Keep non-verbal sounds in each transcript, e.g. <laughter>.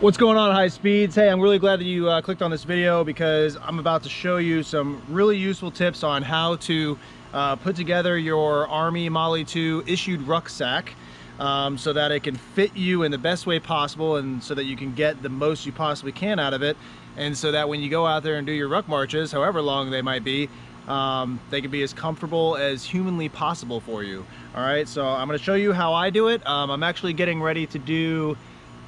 What's going on high speeds? Hey, I'm really glad that you uh, clicked on this video because I'm about to show you some really useful tips on how to uh, put together your Army MOLLE 2 issued rucksack um, so that it can fit you in the best way possible and so that you can get the most you possibly can out of it and so that when you go out there and do your ruck marches, however long they might be, um, they can be as comfortable as humanly possible for you. All right, so I'm gonna show you how I do it. Um, I'm actually getting ready to do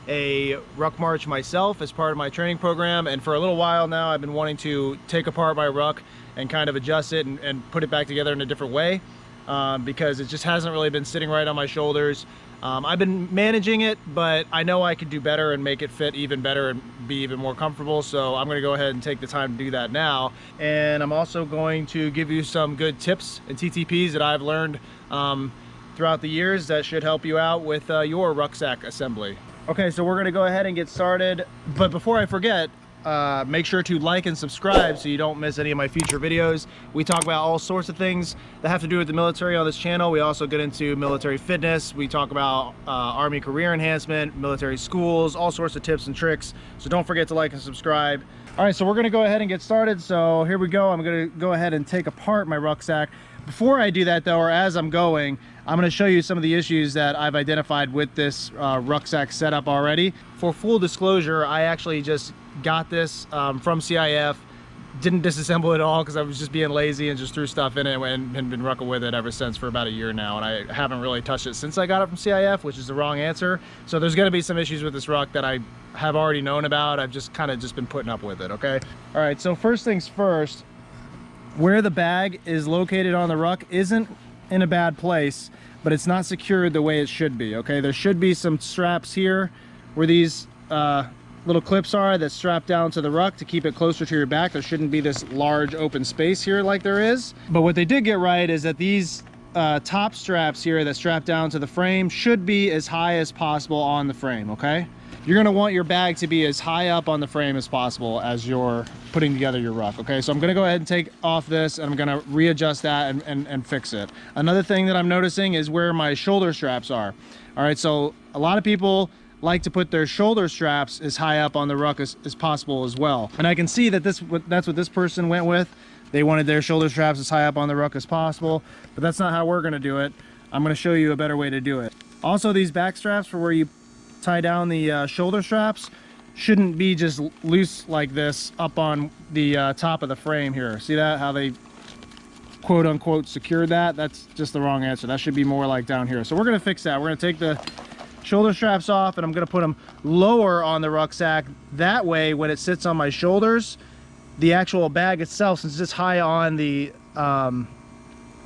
a ruck march myself as part of my training program and for a little while now I've been wanting to take apart my ruck and kind of adjust it and, and put it back together in a different way um, because it just hasn't really been sitting right on my shoulders. Um, I've been managing it, but I know I could do better and make it fit even better and be even more comfortable. So I'm gonna go ahead and take the time to do that now. And I'm also going to give you some good tips and TTPs that I've learned um, throughout the years that should help you out with uh, your rucksack assembly. Okay, so we're gonna go ahead and get started. But before I forget, uh, make sure to like and subscribe so you don't miss any of my future videos. We talk about all sorts of things that have to do with the military on this channel. We also get into military fitness. We talk about uh, Army career enhancement, military schools, all sorts of tips and tricks. So don't forget to like and subscribe. All right, so we're gonna go ahead and get started. So here we go. I'm gonna go ahead and take apart my rucksack. Before I do that though, or as I'm going, I'm going to show you some of the issues that I've identified with this uh, rucksack setup already. For full disclosure, I actually just got this um, from CIF, didn't disassemble it all because I was just being lazy and just threw stuff in it and, and been rucking with it ever since for about a year now. And I haven't really touched it since I got it from CIF, which is the wrong answer. So there's to be some issues with this ruck that I have already known about. I've just kind of just been putting up with it, okay? All right, so first things first, where the bag is located on the ruck isn't in a bad place, but it's not secured the way it should be, okay? There should be some straps here where these uh, little clips are that strap down to the ruck to keep it closer to your back. There shouldn't be this large open space here like there is. But what they did get right is that these uh, top straps here that strap down to the frame should be as high as possible on the frame, okay? You're going to want your bag to be as high up on the frame as possible as you're putting together your ruck okay? So i'm going to go ahead and take off this and i'm going to readjust that and, and, and fix it. Another thing that i'm noticing is where my shoulder straps are. All right so a lot of people like to put their shoulder straps as high up on the ruck as, as possible as well. And i can see that this that's what this person went with. They wanted their shoulder straps as high up on the ruck as possible but that's not how we're to do it. I'm to show you a better way to do it. Also these back straps for where you tie down the uh, shoulder straps shouldn't be just loose like this up on the uh, top of the frame here. See that? How they quote unquote secured that? That's just the wrong answer. That should be more like down here. So we're going to fix that. We're going to take the shoulder straps off and I'm going to put them lower on the rucksack. That way when it sits on my shoulders, the actual bag itself, since it's high on the um,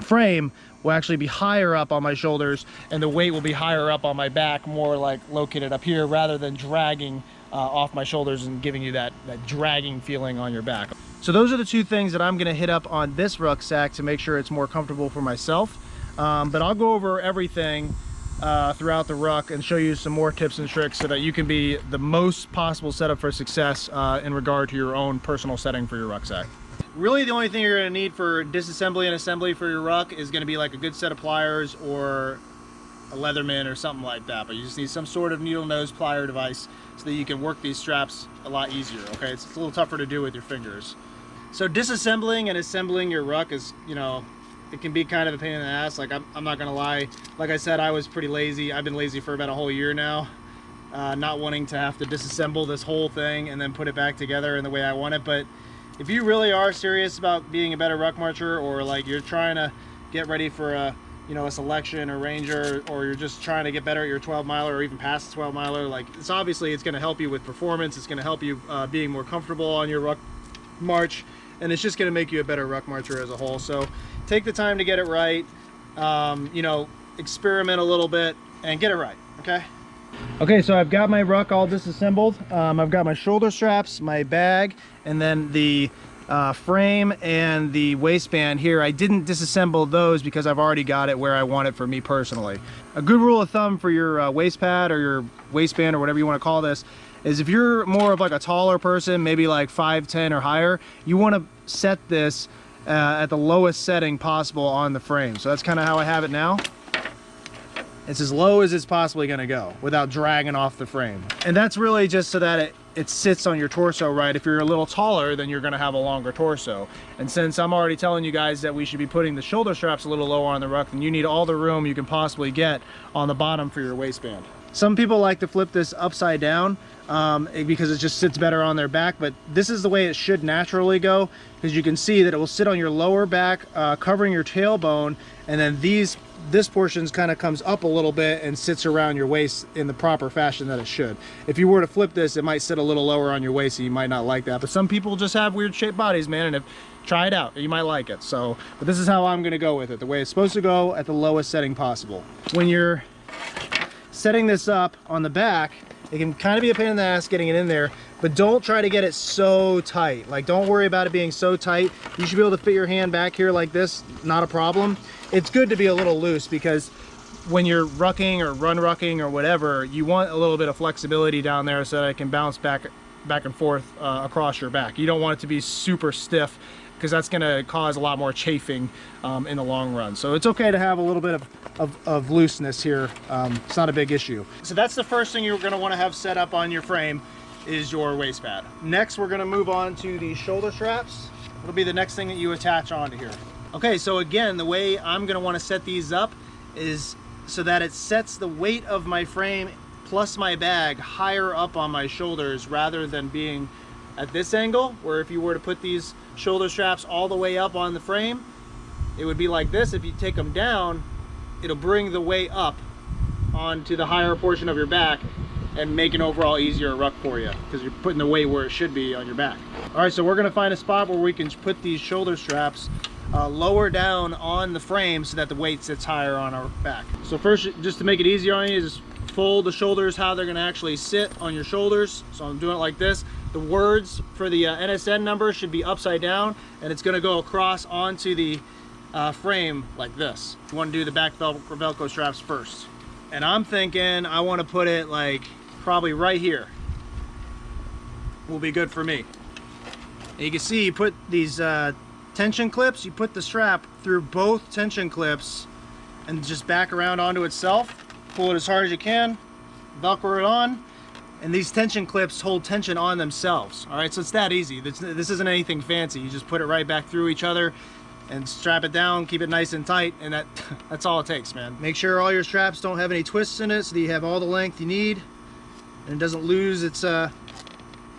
frame, will actually be higher up on my shoulders and the weight will be higher up on my back, more like located up here rather than dragging uh, off my shoulders and giving you that, that dragging feeling on your back. So those are the two things that I'm gonna hit up on this rucksack to make sure it's more comfortable for myself. Um, but I'll go over everything uh, throughout the ruck and show you some more tips and tricks so that you can be the most possible setup for success uh, in regard to your own personal setting for your rucksack. Really the only thing you're going to need for disassembly and assembly for your ruck is going to be like a good set of pliers or a Leatherman or something like that. But you just need some sort of needle nose plier device so that you can work these straps a lot easier, okay? It's, it's a little tougher to do with your fingers. So disassembling and assembling your ruck is, you know, it can be kind of a pain in the ass. Like, I'm, I'm not going to lie. Like I said, I was pretty lazy. I've been lazy for about a whole year now. Uh, not wanting to have to disassemble this whole thing and then put it back together in the way I want it. But if you really are serious about being a better ruck marcher or like you're trying to get ready for a you know a selection or ranger or you're just trying to get better at your 12 miler or even past the 12 miler like it's obviously it's going to help you with performance it's going to help you uh, being more comfortable on your ruck march and it's just going to make you a better ruck marcher as a whole. So take the time to get it right um, you know experiment a little bit and get it right okay Okay, so I've got my ruck all disassembled. Um, I've got my shoulder straps, my bag, and then the uh, frame and the waistband here. I didn't disassemble those because I've already got it where I want it for me personally. A good rule of thumb for your uh, waist pad or your waistband or whatever you want to call this is if you're more of like a taller person, maybe like 5'10 or higher, you want to set this uh, at the lowest setting possible on the frame. So that's kind of how I have it now. It's as low as it's possibly gonna go without dragging off the frame. And that's really just so that it, it sits on your torso right. If you're a little taller, then you're gonna have a longer torso. And since I'm already telling you guys that we should be putting the shoulder straps a little lower on the ruck, then you need all the room you can possibly get on the bottom for your waistband. Some people like to flip this upside down um, because it just sits better on their back, but this is the way it should naturally go because you can see that it will sit on your lower back, uh, covering your tailbone, and then these this portion kind of comes up a little bit and sits around your waist in the proper fashion that it should. If you were to flip this, it might sit a little lower on your waist and you might not like that. But some people just have weird shaped bodies, man, and if try it out, you might like it. So, but this is how I'm gonna go with it, the way it's supposed to go at the lowest setting possible. When you're setting this up on the back, it can kind of be a pain in the ass getting it in there, but don't try to get it so tight. Like don't worry about it being so tight. You should be able to fit your hand back here like this, not a problem. It's good to be a little loose because when you're rucking or run rucking or whatever, you want a little bit of flexibility down there so that it can bounce back back and forth uh, across your back. You don't want it to be super stiff because that's going to cause a lot more chafing um, in the long run. So it's okay to have a little bit of, of, of looseness here. Um, it's not a big issue. So that's the first thing you're going to want to have set up on your frame is your waist pad. Next, we're going to move on to the shoulder straps. It'll be the next thing that you attach onto here. Okay, so again, the way I'm going to want to set these up is so that it sets the weight of my frame plus my bag higher up on my shoulders rather than being at this angle where if you were to put these shoulder straps all the way up on the frame. It would be like this. If you take them down it'll bring the weight up onto the higher portion of your back and make an overall easier ruck for you because you're putting the weight where it should be on your back. All right so we're going to find a spot where we can put these shoulder straps uh, lower down on the frame so that the weight sits higher on our back. So first just to make it easier on you just fold the shoulders how they're going to actually sit on your shoulders. So I'm doing it like this the words for the uh, NSN number should be upside down and it's going to go across onto the uh, frame like this. You want to do the back vel Velcro straps first. And I'm thinking I want to put it like probably right here. Will be good for me. And you can see you put these uh, tension clips, you put the strap through both tension clips and just back around onto itself. Pull it as hard as you can, Velcro it on, and these tension clips hold tension on themselves all right? So it's that easy. This, this isn't anything fancy. You just put it right back through each other and strap it down keep it nice and tight and that <laughs> that's all it takes man. Make sure all your straps don't have any twists in it so that you have all the length you need and it doesn't lose its uh,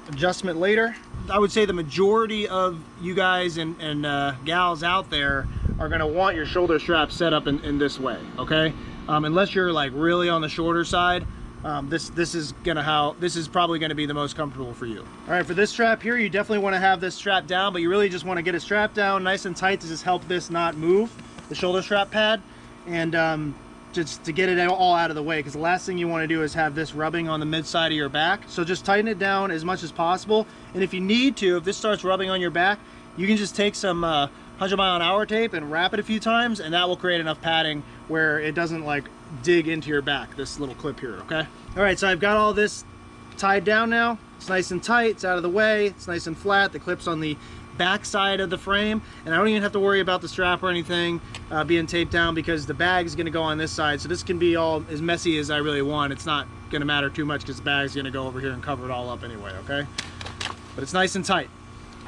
adjustment later. I would say the majority of you guys and, and uh, gals out there are to want your shoulder straps set up in, in this way okay? Um, unless you're like really on the shorter side um, this this is gonna how this is probably gonna be the most comfortable for you. All right for this strap here you definitely want to have this strap down but you really just want to get it strapped down nice and tight to just help this not move the shoulder strap pad. And um, just to get it all out of the way because the last thing you want to do is have this rubbing on the mid side of your back. So just tighten it down as much as possible. And if you need to if this starts rubbing on your back you can just take some uh, 100 mile an hour tape and wrap it a few times and that will create enough padding where it doesn't like dig into your back, this little clip here, okay? All right, so I've got all this tied down now. It's nice and tight, it's out of the way, it's nice and flat. The clip's on the back side of the frame, and I don't even have to worry about the strap or anything uh, being taped down because the bag is gonna go on this side. So this can be all as messy as I really want. It's not gonna matter too much because the bag's gonna go over here and cover it all up anyway, okay? But it's nice and tight.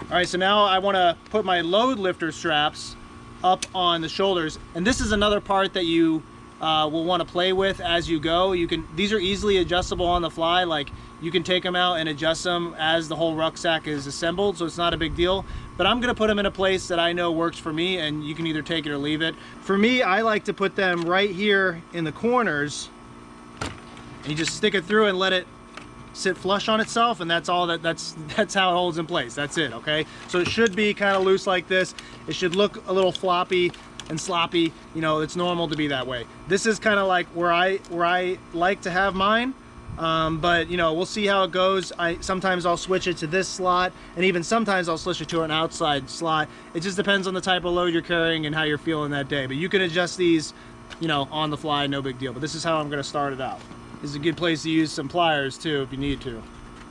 All right, so now I wanna put my load lifter straps up on the shoulders. And this is another part that you uh, will want to play with as you go. You can These are easily adjustable on the fly. Like you can take them out and adjust them as the whole rucksack is assembled, so it's not a big deal. But I'm gonna put them in a place that I know works for me and you can either take it or leave it. For me, I like to put them right here in the corners. And you just stick it through and let it sit flush on itself and that's all that that's <laughs> that's how it holds in place that's it okay so it should be kind of loose like this it should look a little floppy and sloppy you know it's normal to be that way. This is kind of like where I where I like to have mine um, but you know we'll see how it goes. I sometimes I'll switch it to this slot and even sometimes I'll switch it to an outside slot. It just depends on the type of load you're carrying and how you're feeling that day but you can adjust these you know on the fly no big deal but this is how I'm gonna start it out. This is a good place to use some pliers too if you need to.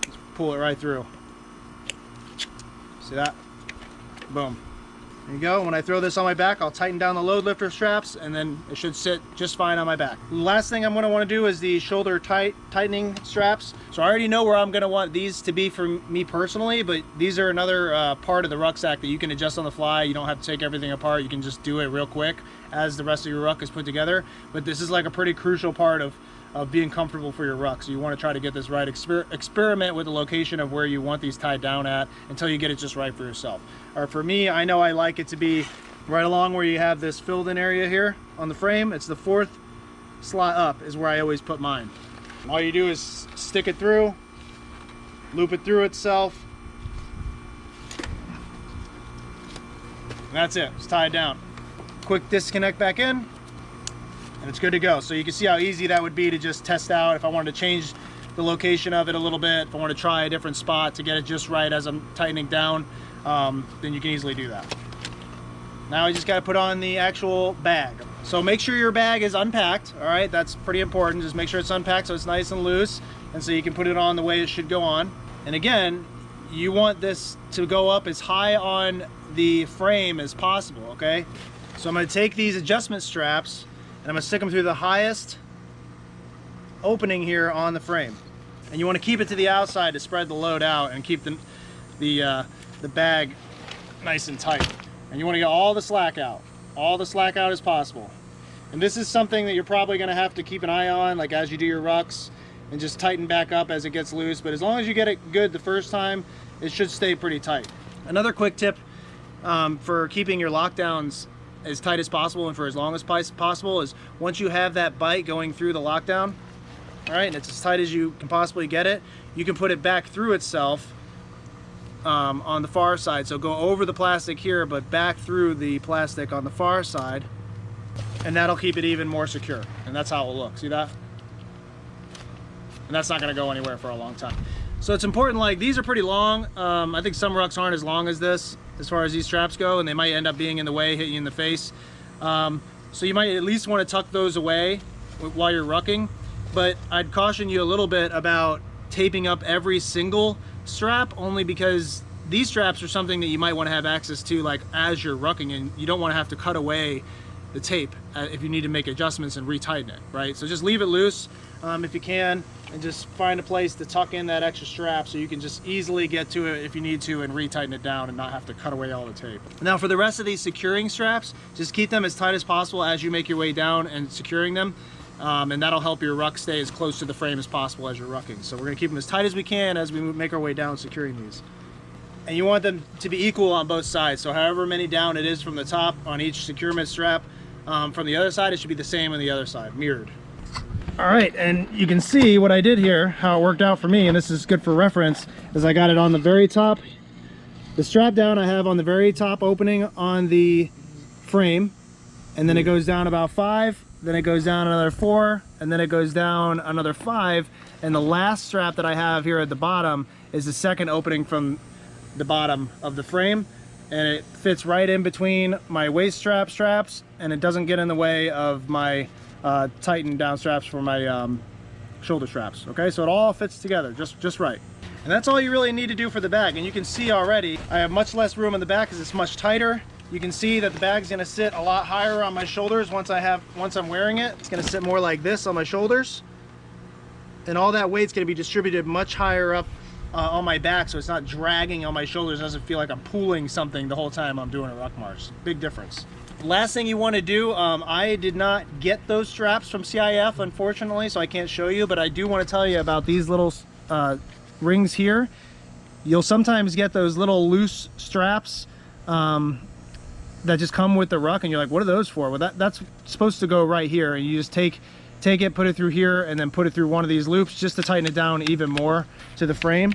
Just pull it right through. See that? Boom There you go. When I throw this on my back, I'll tighten down the load lifter straps and then it should sit just fine on my back. Last thing I'm gonna wanna do is the shoulder tight tightening straps. So I already know where I'm gonna want these to be for me personally, but these are another uh, part of the rucksack that you can adjust on the fly. You don't have to take everything apart. You can just do it real quick as the rest of your ruck is put together. But this is like a pretty crucial part of of being comfortable for your ruck. So you want to try to get this right. Exper experiment with the location of where you want these tied down at until you get it just right for yourself. Or for me, I know I like it to be right along where you have this filled in area here on the frame. It's the fourth slot up is where I always put mine. All you do is stick it through, loop it through itself. And that's it, it's tied down. Quick disconnect back in, and it's good to go. So you can see how easy that would be to just test out if I wanted to change the location of it a little bit, if I want to try a different spot to get it just right as I'm tightening down, um, then you can easily do that. Now I just got to put on the actual bag. So make sure your bag is unpacked, all right? That's pretty important. Just make sure it's unpacked so it's nice and loose and so you can put it on the way it should go on. And again, you want this to go up as high on the frame as possible, okay? So I'm gonna take these adjustment straps and I'm gonna stick them through the highest opening here on the frame. And you wanna keep it to the outside to spread the load out and keep the, the, uh, the bag nice and tight. And you wanna get all the slack out, all the slack out as possible. And this is something that you're probably gonna have to keep an eye on, like as you do your rucks, and just tighten back up as it gets loose. But as long as you get it good the first time, it should stay pretty tight. Another quick tip um, for keeping your lockdowns as tight as possible and for as long as possible is once you have that bite going through the lockdown, all right, and it's as tight as you can possibly get it, you can put it back through itself um, on the far side. So go over the plastic here, but back through the plastic on the far side, and that'll keep it even more secure. And that's how it will look. See that? And that's not gonna go anywhere for a long time. So it's important, like these are pretty long. Um, I think some rucks aren't as long as this as far as these straps go, and they might end up being in the way, hit you in the face. Um, so you might at least want to tuck those away while you're rucking, but I'd caution you a little bit about taping up every single strap only because these straps are something that you might want to have access to like as you're rucking and you don't want to have to cut away the tape uh, if you need to make adjustments and retighten it, right? So just leave it loose um, if you can and just find a place to tuck in that extra strap so you can just easily get to it if you need to and retighten it down and not have to cut away all the tape. Now for the rest of these securing straps, just keep them as tight as possible as you make your way down and securing them. Um, and that'll help your ruck stay as close to the frame as possible as you're rucking. So we're gonna keep them as tight as we can as we make our way down securing these. And you want them to be equal on both sides. So however many down it is from the top on each securement strap, um, from the other side, it should be the same on the other side, mirrored. All right, and you can see what I did here, how it worked out for me, and this is good for reference, is I got it on the very top. The strap down I have on the very top opening on the frame, and then it goes down about five, then it goes down another four, and then it goes down another five, and the last strap that I have here at the bottom is the second opening from the bottom of the frame, and it fits right in between my waist strap straps, and it doesn't get in the way of my uh, tighten down straps for my um, shoulder straps. Okay, so it all fits together just, just right. And that's all you really need to do for the bag. And you can see already, I have much less room in the back because it's much tighter. You can see that the bag's gonna sit a lot higher on my shoulders once I have, once I'm wearing it. It's gonna sit more like this on my shoulders. And all that weight's gonna be distributed much higher up uh, on my back so it's not dragging on my shoulders. It doesn't feel like I'm pulling something the whole time I'm doing a ruck march. Big difference last thing you want to do um, I did not get those straps from CIF unfortunately so I can't show you but I do want to tell you about these little uh, rings here. You'll sometimes get those little loose straps um, that just come with the ruck and you're like what are those for? Well that, that's supposed to go right here and you just take take it put it through here and then put it through one of these loops just to tighten it down even more to the frame.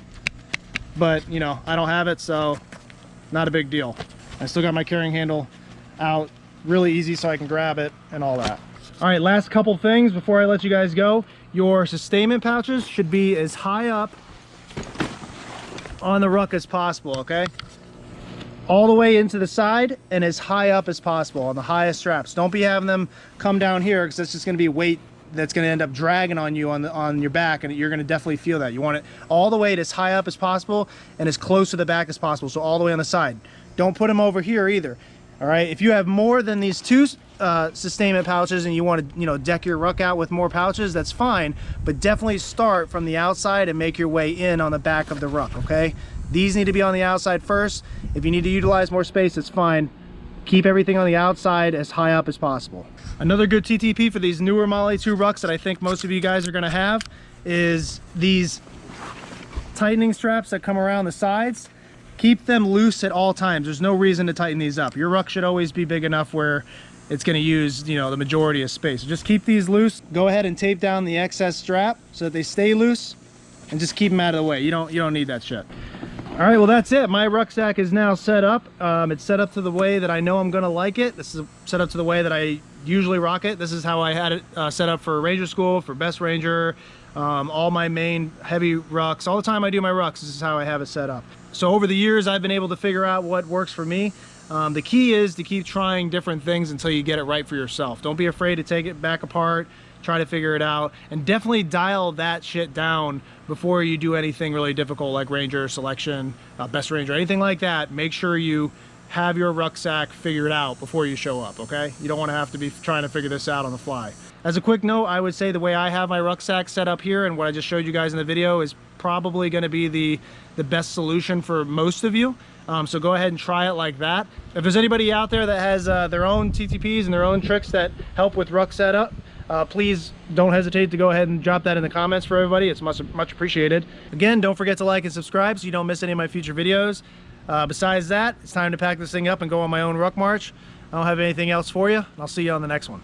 But you know I don't have it so not a big deal. I still got my carrying handle out really easy so I can grab it and all that. All right, last couple things before I let you guys go. Your sustainment pouches should be as high up on the ruck as possible, okay? All the way into the side and as high up as possible on the highest straps. Don't be having them come down here because it's just gonna be weight that's going to end up dragging on you on the on your back and you're going to definitely feel that you want it all the way as high up as possible and as close to the back as possible so all the way on the side don't put them over here either All right, if you have more than these two uh, sustainment pouches and you want to, you know, deck your ruck out with more pouches, that's fine. But definitely start from the outside and make your way in on the back of the ruck, okay? These need to be on the outside first. If you need to utilize more space, it's fine. Keep everything on the outside as high up as possible. Another good TTP for these newer MOLLE 2 rucks that I think most of you guys are gonna have is these tightening straps that come around the sides. Keep them loose at all times. There's no reason to tighten these up. Your ruck should always be big enough where it's going to use you know the majority of space. Just keep these loose. Go ahead and tape down the excess strap so that they stay loose and just keep them out of the way. You don't you don't need that shit. All right well that's it. My rucksack is now set up. Um, it's set up to the way that i know i'm gonna like it. This is set up to the way that i usually rock it. This is how i had it uh, set up for ranger school for best ranger um, all my main heavy rucks all the time i do my rucks this is how i have it set up so over the years i've been able to figure out what works for me um, the key is to keep trying different things until you get it right for yourself. Don't be afraid to take it back apart, try to figure it out, and definitely dial that shit down before you do anything really difficult like Ranger selection, uh, Best Ranger, anything like that. Make sure you have your rucksack figured out before you show up, okay? You don't want to have to be trying to figure this out on the fly. As a quick note, I would say the way I have my rucksack set up here and what I just showed you guys in the video is probably going to be the, the best solution for most of you. Um, so go ahead and try it like that. If there's anybody out there that has uh, their own TTPs and their own tricks that help with ruck setup, uh, please don't hesitate to go ahead and drop that in the comments for everybody. It's much, much appreciated. Again, don't forget to like and subscribe so you don't miss any of my future videos. Uh, besides that, it's time to pack this thing up and go on my own ruck march. I don't have anything else for you. I'll see you on the next one.